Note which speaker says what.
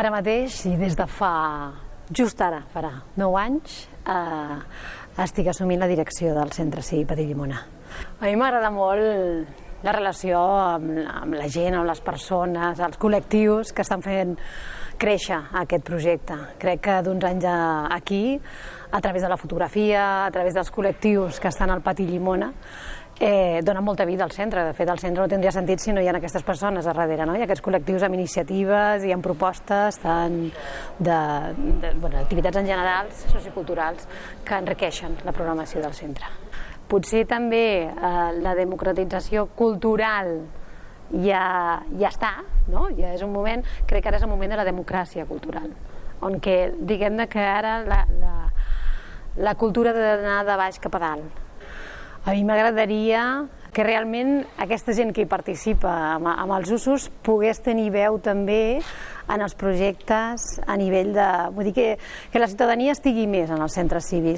Speaker 1: Ara mateix, i des de fa, just ara, farà 9 anys, eh, estic assumint la direcció del Centre Cívic Patí Llimona. A mi m'agrada molt la relació amb, amb la gent, amb les persones, els col·lectius que estan fent créixer aquest projecte. Crec que d'uns anys aquí, a través de la fotografia, a través dels col·lectius que estan al Pati Llimona, eh, dona molta vida al centre. De fet, el centre no tindria sentit si no hi ha aquestes persones a darrere, no? Ha aquests col·lectius amb iniciatives i amb propostes tant de, de bueno, activitats en generals, socioculturals, que enriqueixen la programació del centre. Potser també eh, la democratització cultural ja, ja està, no? ja és un moment, crec que ara és el moment de la democràcia cultural, on que diguem que ara la, la, la cultura ha d'anar de baix cap a dalt, a mi m'agradaria que realment aquesta gent que hi participa amb, amb els usos pogués tenir veu també en els projectes a nivell de... Vull dir que, que la ciutadania estigui més en els centres cívics.